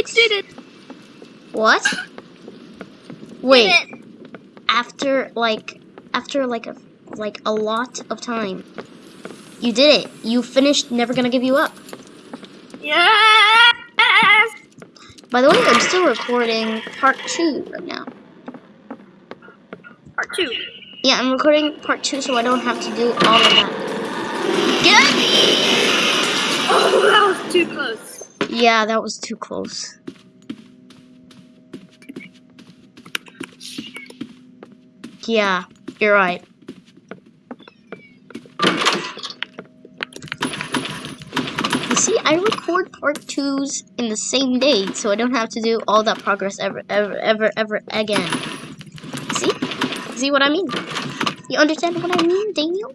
It did it. What? Wait, it. after like after like a like a lot of time. You did it. You finished Never Gonna Give You Up. Yes. By the way, I'm still recording part two right now. Part two. Yeah, I'm recording part two so I don't have to do all of that. Get Oh, that was too close. Yeah, that was too close. Yeah, you're right. You see, I record part twos in the same day, so I don't have to do all that progress ever, ever, ever, ever again. See? See what I mean? You understand what I mean, Daniel?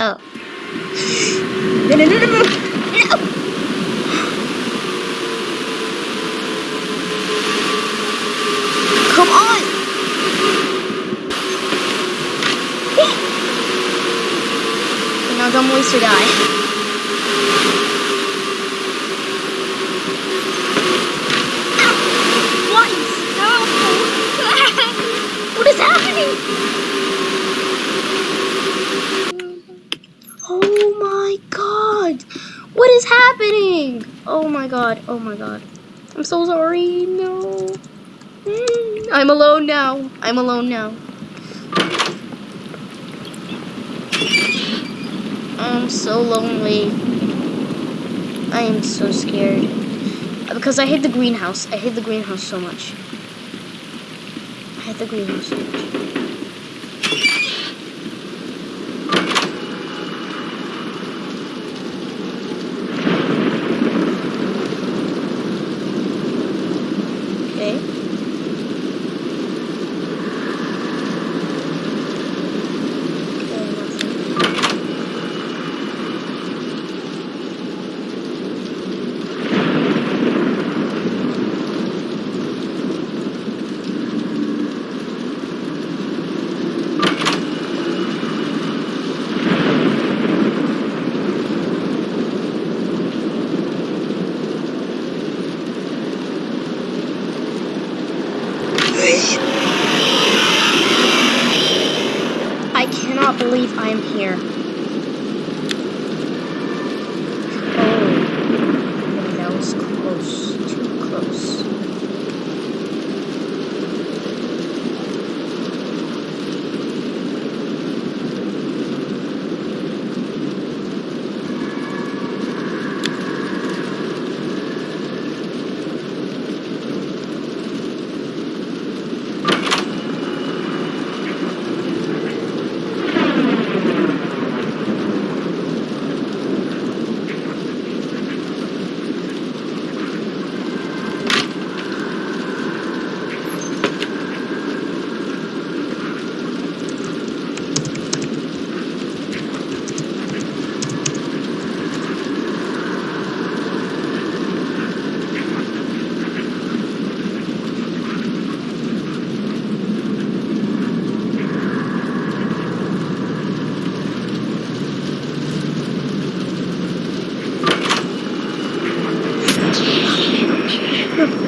Oh. del enorme so sorry, no. I'm alone now. I'm alone now. I'm so lonely. I am so scared. Because I hate the greenhouse. I hate the greenhouse so much. I hate the greenhouse so much. Okay. Okay, nothing. I cannot believe I am here.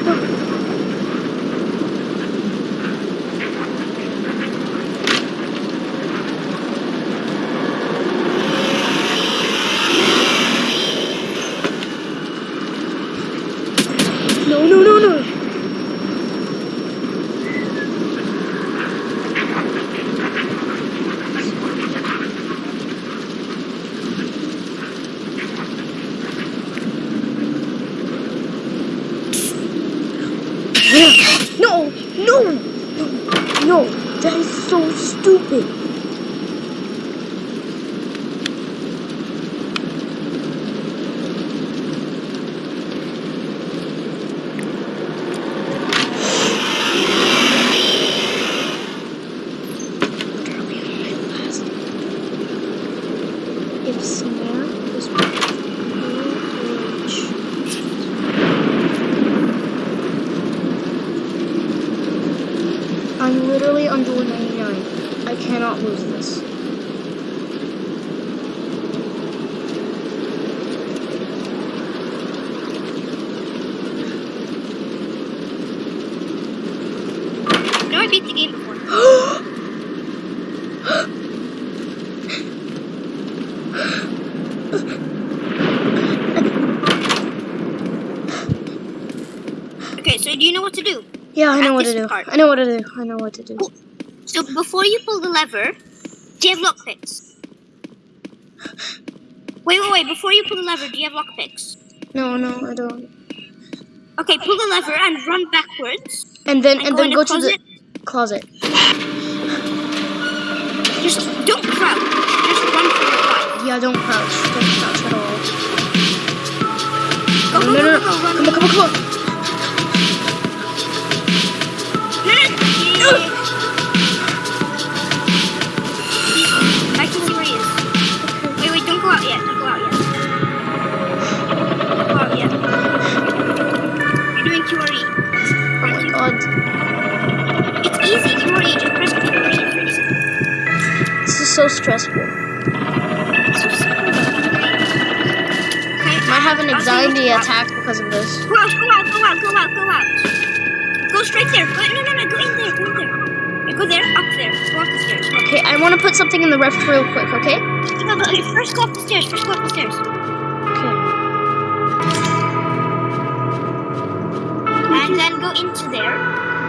どうですか? No. That is so stupid. I'm literally on door 99. I cannot lose this. So do you know what to do? Yeah, I know what to do. part. I know what to do. I know what to do. So before you pull the lever, do you have lockpicks? Wait, wait, wait. Before you pull the lever, do you have lockpicks? No, no, I don't. Okay, pull the lever and run backwards. And then And, and go then go to the closet. Just don't crouch. Just run for your life. Yeah, don't crouch. Don't crouch at all. Go, No, go, no, go, no. go, go, run. Come on, come on, come on. Stressful. Okay, I have an you anxiety attack because of this. Go out, go out, go out, go out, go out. Go straight there. Go, no, no, no, go in there, go in there. Yeah, Go there, up there. Go up the stairs. Okay, I want to put something in the ref real quick, okay? No, no, okay, first go up the stairs, first go up the stairs. Okay. And then go into there.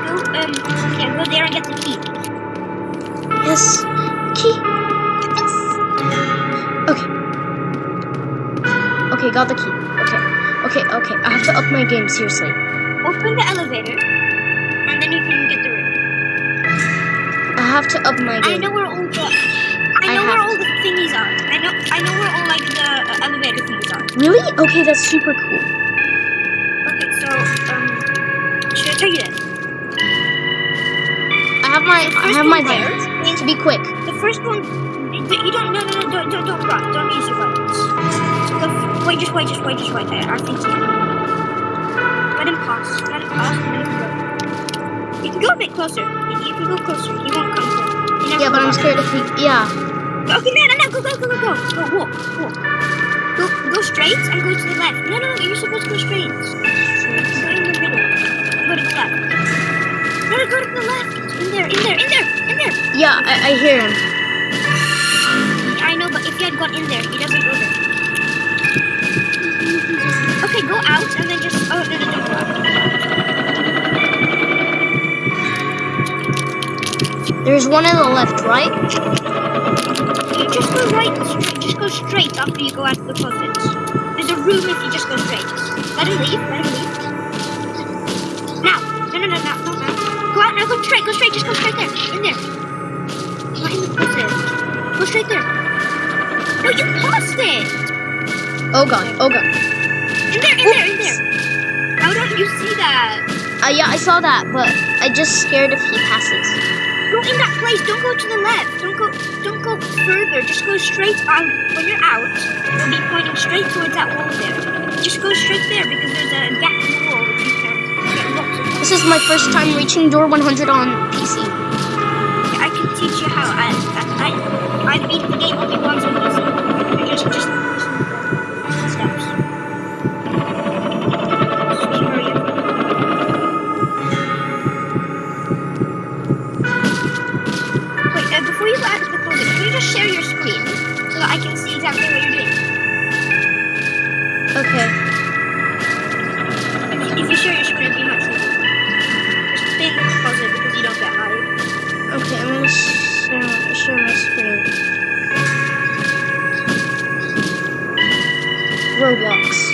Go, um, yeah, go there and get the key. Yes. Key. Got the key. Okay. Okay, okay. I have to up my game, seriously. Open the elevator, and then you can get the room. I have to up my game. I know where all the, I I know where all the thingies are. I know, I know where all like the uh, elevator things are. Really? Okay, that's super cool. Okay, so, um, should I tell you this? I have my I have my there is- To be quick. The first one, you don't, no, no, no, don't, don't, don't run. Don't use your buttons. Wait, just wait, just wait, just wait. I, I think you. Let him pass. Let him pass. you can go. You can go a bit closer. You, you can go closer. He won't come close. Yeah, but I'm scared if he yeah. Okay, no, no, no, go, go, go, go, go. Go, walk, walk. Go, go straight and go to the left. No, no, you're supposed to go straight. Go in the middle. Go to the left. No, no, go to the left. In there, in there, in there, in there. Yeah, I, I hear him. I know, but if you had gone in there, he doesn't out and then just. Oh, no, no. There's one on the left, right? You just go right, straight, just go straight after you go out of the closet. There's a room if you just go straight. Let him leave, let him leave. Now, no, no, no, no, no, no. Go out now, go straight, go straight, just go straight there, in there. Not in the closet. Go straight there. No, you paused it. Oh god, oh god. In there, in there. How don't you see that? Uh, yeah, I saw that, but I just scared if he passes. Go in that place. Don't go to the left. Don't go. Don't go further. Just go straight out. When you're out, you'll be pointing straight towards that wall there. Just go straight there because there's a gap in the wall that you can get lots of. This is my first time reaching door 100 on PC. I can teach you how. I I I beat Roblox.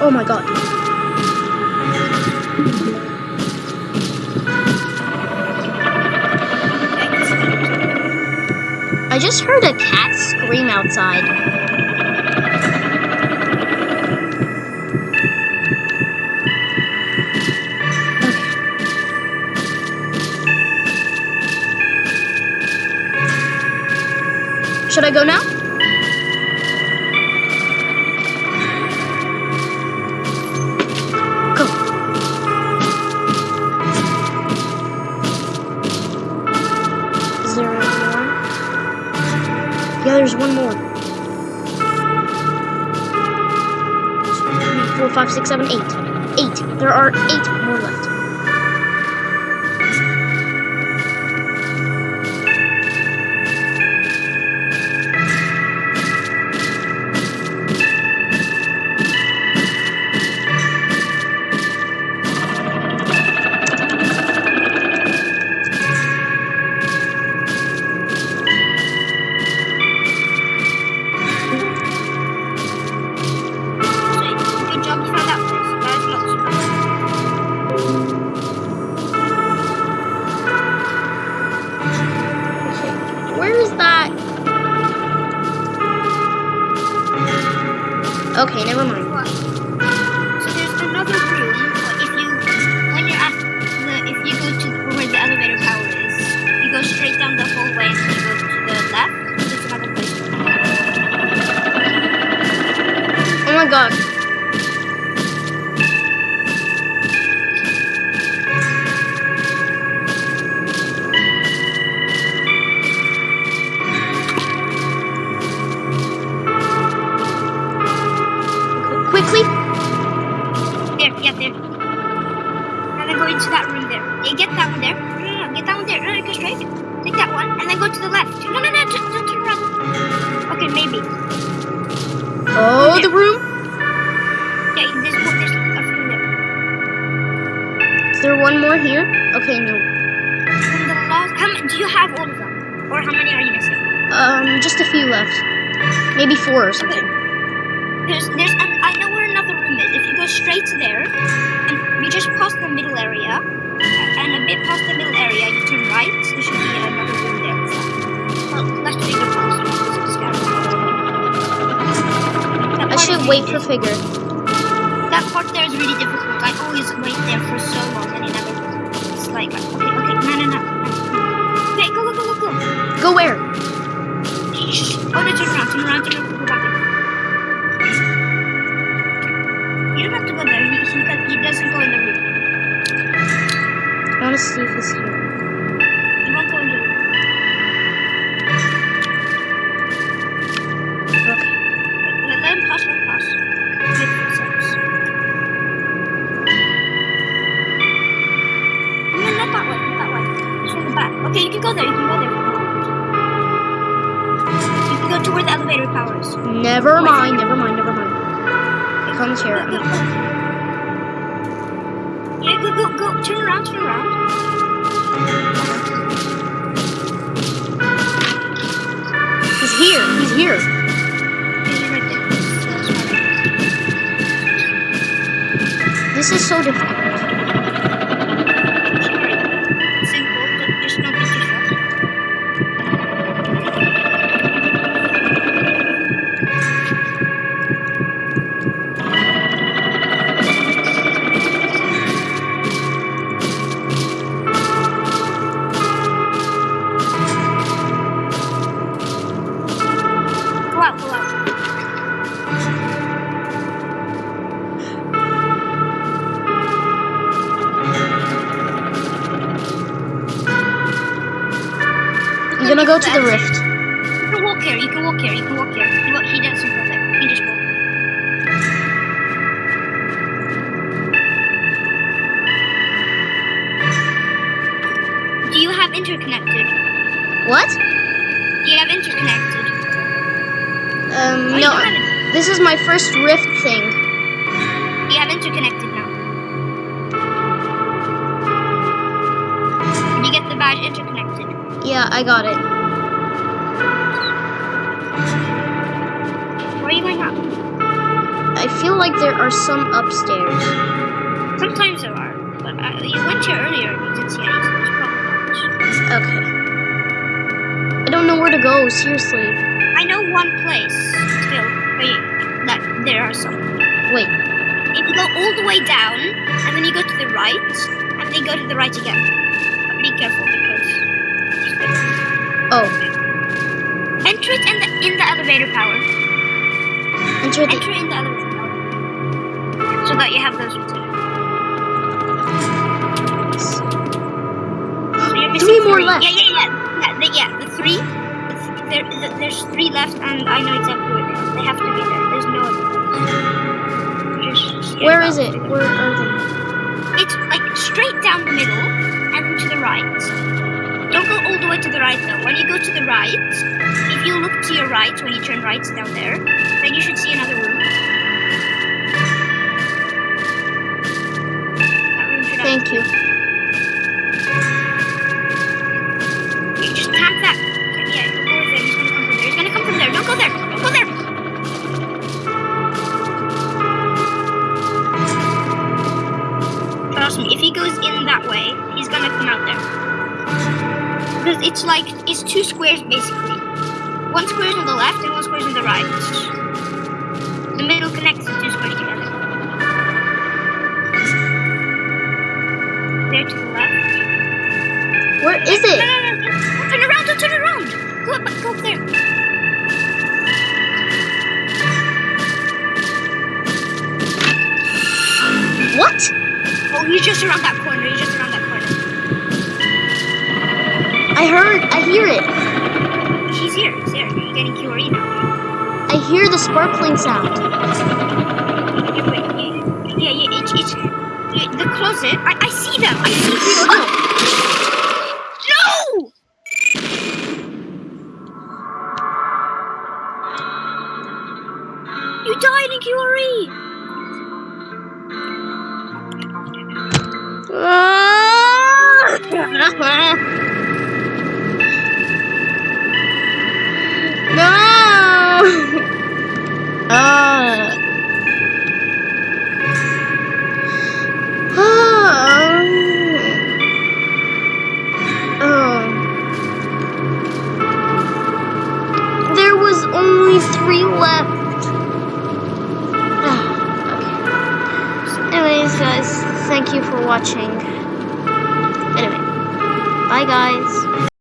Oh my god. I just heard a cat scream outside. Should I go now? Go. Is there one more? Yeah, there's one more. Four, five, six, seven, eight. Eight. There are eight more left. Okay, never mind. Quickly. There, yeah, there. And then go into that room there. Yeah, get that one there. No, no, no, get that one there. No, no, go straight. Take that one, and then go to the left. No, no, no, just don't turn around. Okay, maybe. Oh, the room. Yeah, there's. There's a few there. Is there one more here? Okay, no. From the last, how many? Do you have all of them, or how many are you missing? Um, just a few left. Maybe four or something. There's, there's, an, I know where another room is. If you go straight there, and you just pass the middle area, and a bit past the middle area, you turn right. There should be another room there. Well, do the past. I should wait for figure. That part there is really difficult. I always wait there for so long, and it never. It's like, okay, okay, no, no, no. Okay, go, go, go, go, go. Go where? Oh, no, turn around, turn around, turn around, I want to see if he's here. He won't go in. Okay. Let, let him pass, let him pass. Wait for seconds. No, not that way, not that way. It's from the back. Okay, you can go there, you can go there. You can go to where the elevator power is. Never mind. Never mind. Never mind. It comes here. Yeah, go, go, go. Turn around, turn around. This interconnected? What? You have interconnected? Um, no. don't have it. This is my first rift thing. You have interconnected now. Did you get the badge interconnected? Yeah, I got it. Where are you going now? I feel like there are some upstairs. Sometimes there are, but uh, you went here earlier and you didn't see any, Okay. I don't know where to go, seriously. I know one place still where that there are some. Wait. If you go all the way down and then you go to the right and then go to the right again. But be careful because Oh, enter it in the in the elevator power. enter the. Enter in the elevator power. So that you have those So Three more left. Yeah, yeah, yeah. Yeah, the, yeah, the three. The th- there, the, there's three left, and I know exactly where they are. They have to be there. There's no other. Where is it? Where are they? It's like straight down the middle and to the right. Don't go all the way to the right though. When you go to the right, if you look to your right when you turn right down there, then you should see another room. That room should have- Thank. You Trust me, if he goes in that way, he's gonna come out there. Because it's like it's two squares basically. One square on the left and one square on the right. The middle connects the two squares together. There to the left. Where is it? Oh, he's just around that corner. He's just around that corner. I heard. I hear it. He's here. He's here. You're getting QRE now. I hear the sparkling sound. Yeah, yeah, yeah, yeah, it's, it's yeah, the closet. I, I see them. I see!